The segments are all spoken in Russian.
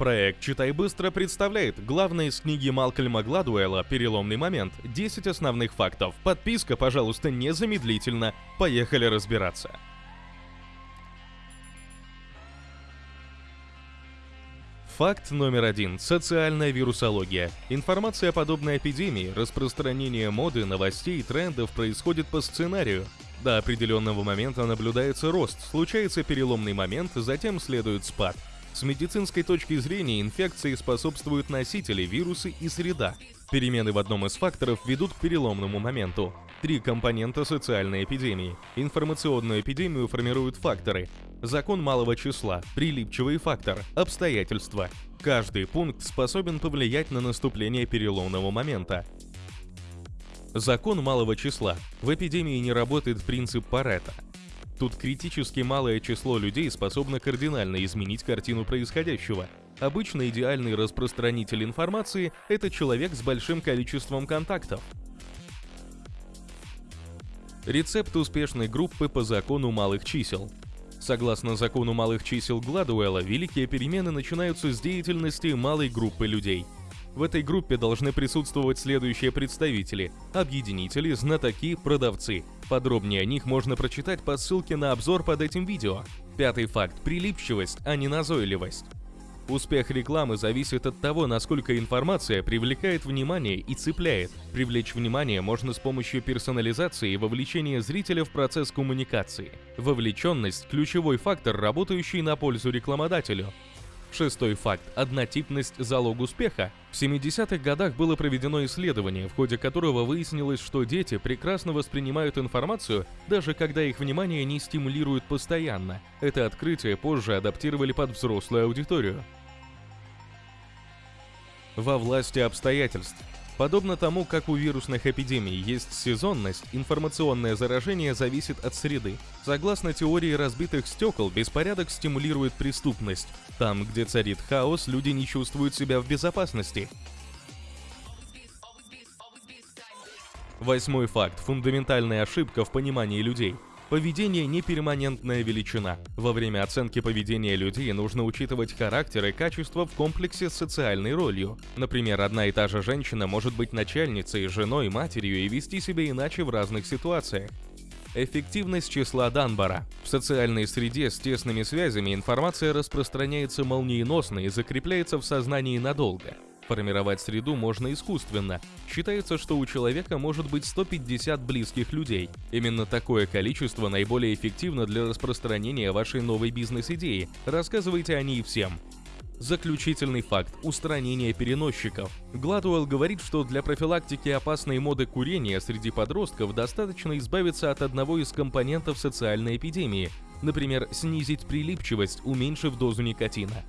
Проект «Читай быстро» представляет главное из книги Малкольма Гладуэлла «Переломный момент. 10 основных фактов». Подписка, пожалуйста, незамедлительно. Поехали разбираться. Факт номер один. Социальная вирусология. Информация о подобной эпидемии, распространение моды, новостей и трендов происходит по сценарию. До определенного момента наблюдается рост, случается переломный момент, затем следует спад. С медицинской точки зрения инфекции способствуют носители, вирусы и среда. Перемены в одном из факторов ведут к переломному моменту. Три компонента социальной эпидемии. Информационную эпидемию формируют факторы. Закон малого числа, прилипчивый фактор, обстоятельства. Каждый пункт способен повлиять на наступление переломного момента. Закон малого числа. В эпидемии не работает принцип Паретта. Тут критически малое число людей способно кардинально изменить картину происходящего. Обычно идеальный распространитель информации – это человек с большим количеством контактов. Рецепт успешной группы по закону малых чисел. Согласно закону малых чисел Гладуэлла, великие перемены начинаются с деятельности малой группы людей. В этой группе должны присутствовать следующие представители – объединители, знатоки, продавцы. Подробнее о них можно прочитать по ссылке на обзор под этим видео. Пятый факт – прилипчивость, а не назойливость. Успех рекламы зависит от того, насколько информация привлекает внимание и цепляет. Привлечь внимание можно с помощью персонализации и вовлечения зрителя в процесс коммуникации. Вовлеченность – ключевой фактор, работающий на пользу рекламодателю. Шестой факт – однотипность – залог успеха. В 70-х годах было проведено исследование, в ходе которого выяснилось, что дети прекрасно воспринимают информацию, даже когда их внимание не стимулируют постоянно. Это открытие позже адаптировали под взрослую аудиторию во власти обстоятельств. Подобно тому, как у вирусных эпидемий есть сезонность, информационное заражение зависит от среды. Согласно теории разбитых стекол, беспорядок стимулирует преступность. Там, где царит хаос, люди не чувствуют себя в безопасности. Восьмой факт. Фундаментальная ошибка в понимании людей – Поведение не перманентная величина. Во время оценки поведения людей нужно учитывать характер и качество в комплексе с социальной ролью. Например, одна и та же женщина может быть начальницей, женой, матерью и вести себя иначе в разных ситуациях. Эффективность числа Данбара. В социальной среде с тесными связями информация распространяется молниеносно и закрепляется в сознании надолго. Формировать среду можно искусственно. Считается, что у человека может быть 150 близких людей. Именно такое количество наиболее эффективно для распространения вашей новой бизнес-идеи. Рассказывайте о ней всем. Заключительный факт – устранение переносчиков. Гладуэлл говорит, что для профилактики опасной моды курения среди подростков достаточно избавиться от одного из компонентов социальной эпидемии, например, снизить прилипчивость, уменьшив дозу никотина.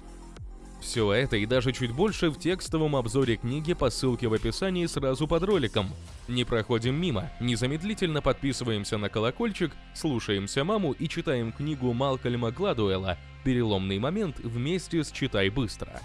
Все это и даже чуть больше в текстовом обзоре книги по ссылке в описании сразу под роликом. Не проходим мимо, незамедлительно подписываемся на колокольчик, слушаемся маму и читаем книгу Малкольма Гладуэлла «Переломный момент» вместе с «Читай быстро».